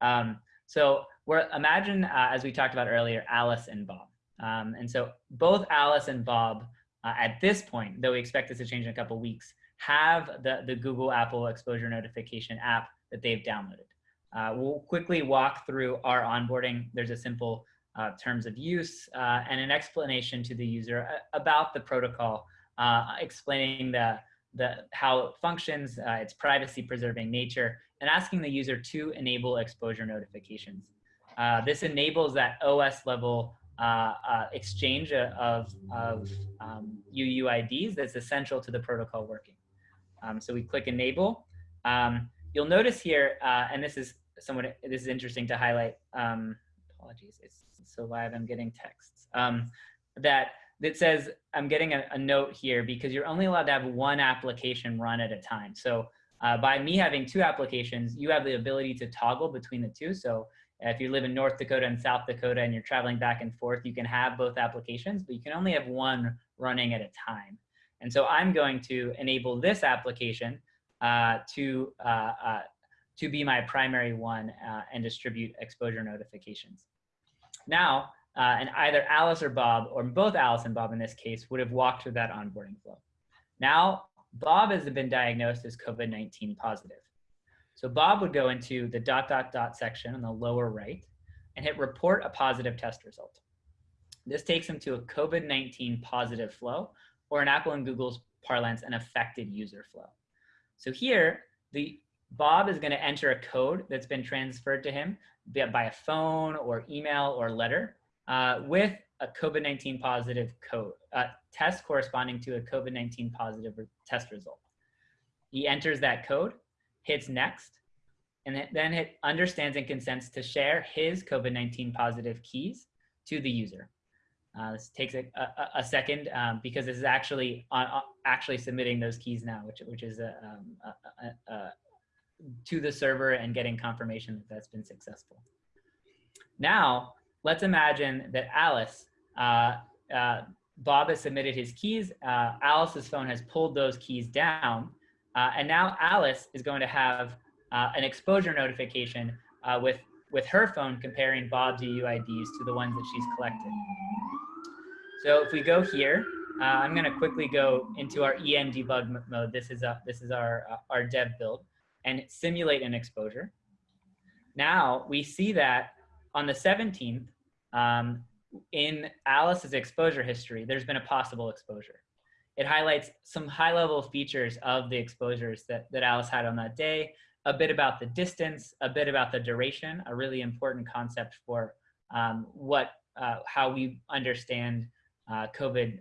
Um, so we're imagine, uh, as we talked about earlier, Alice and Bob. Um, and so both Alice and Bob uh, at this point, though we expect this to change in a couple weeks, have the, the Google Apple exposure notification app that they've downloaded. Uh, we'll quickly walk through our onboarding. There's a simple uh, terms of use uh, and an explanation to the user uh, about the protocol, uh, explaining the, the, how it functions, uh, its privacy preserving nature, and asking the user to enable exposure notifications. this enables that OS level exchange of, of um, UUIDs that's essential to the protocol working. Um, so we click enable. Um, you'll notice here, and this is somewhat, this is interesting to highlight, um, apologies, it's so live, I'm getting texts, um, that that says, I'm getting a, a, note here because you're only allowed to have one application run at a time. So uh, by me having two applications, you have the ability to toggle between the two. So if you live in North Dakota and South Dakota and you're traveling back and forth, you can have both applications, but you can only have one running at a time. And so I'm going to enable this application uh, to, uh, uh to be my primary one uh, and distribute exposure notifications. Now, uh, and either Alice or Bob, or both Alice and Bob in this case, would have walked through that onboarding flow. Now, Bob has been diagnosed as COVID-19 positive. So Bob would go into the dot, dot, dot section on the lower right and hit report a positive test result. This takes him to a COVID-19 positive flow, or in Apple and Google's parlance, an affected user flow. So here, the Bob is going to enter a code that's been transferred to him by a phone or email or letter uh, with a COVID-19 positive code uh, test corresponding to a COVID-19 positive test result. He enters that code, hits next, and then it understands and consents to share his COVID-19 positive keys to the user. Uh, this takes a, a, a second um, because this is actually on, uh, actually submitting those keys now, which which is a, um, a, to the server and getting confirmation that that's been successful. Now, let's imagine that Alice, uh, uh, Bob has submitted his keys, uh, Alice's phone has pulled those keys down, uh, and now Alice is going to have uh, an exposure notification uh, with, with her phone comparing Bob's UUIDs to the ones that she's collected. So if we go here, I'm going to quickly go into our EM debug mode. This is, a, this is our, our dev build and simulate an exposure. Now we see that on the 17th, um, in Alice's exposure history, there's been a possible exposure. It highlights some high level features of the exposures that, that Alice had on that day, a bit about the distance, a bit about the duration, a really important concept for um, what, uh, how we understand uh, COVID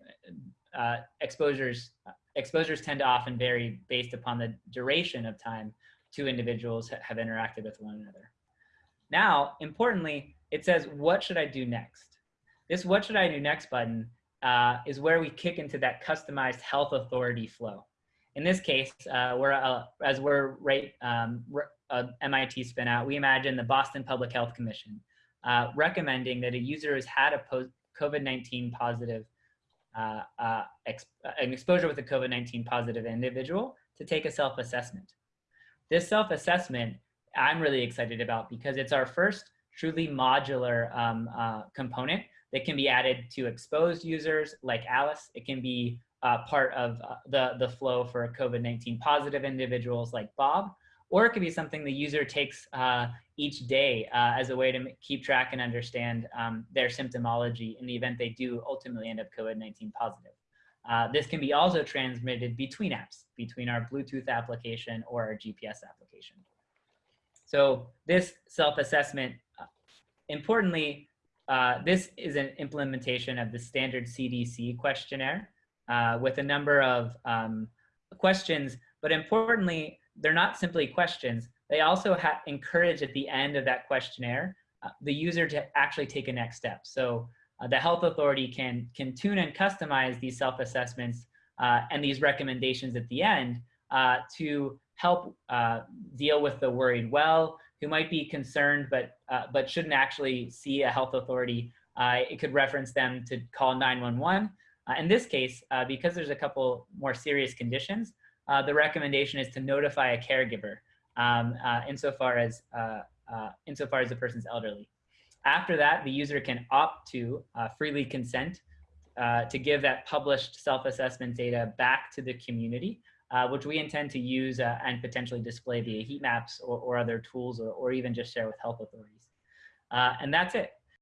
uh, exposures. Exposures tend to often vary based upon the duration of time two individuals have interacted with one another. Now, importantly, it says, what should I do next? This what should I do next button uh, is where we kick into that customized health authority flow. In this case, uh, we're, uh, as we're right, um, uh, MIT spin out, we imagine the Boston Public Health Commission uh, recommending that a user has had a COVID-19 positive, uh, an exposure with a COVID-19 positive individual to take a self-assessment. This self-assessment I'm really excited about because it's our first truly modular um, uh, component that can be added to exposed users like Alice. It can be uh, part of uh, the, the flow for COVID-19 positive individuals like Bob, or it could be something the user takes uh, each day uh, as a way to keep track and understand um, their symptomology in the event they do ultimately end up COVID-19 positive. This can be also transmitted between apps, between our Bluetooth application or our GPS application. So this self-assessment, uh, importantly, uh, this is an implementation of the standard CDC questionnaire uh, with a number of um, questions, but importantly, they're not simply questions. They also encourage at the end of that questionnaire uh, the user to actually take a next step. So uh, the health authority can, can tune and customize these self-assessments uh, and these recommendations at the end to help uh, deal with the worried well, who might be concerned but, uh, but shouldn't actually see a health authority. Uh, it could reference them to call 911. in this case, because there's a couple more serious conditions, the recommendation is to notify a caregiver um, insofar as uh, insofar as the person's elderly. After that, the user can opt to uh, freely consent uh, to give that published self-assessment data back to the community, uh, which we intend to use uh, and potentially display via heat maps or, or other tools or, or even just share with health authorities. Uh, and that's it.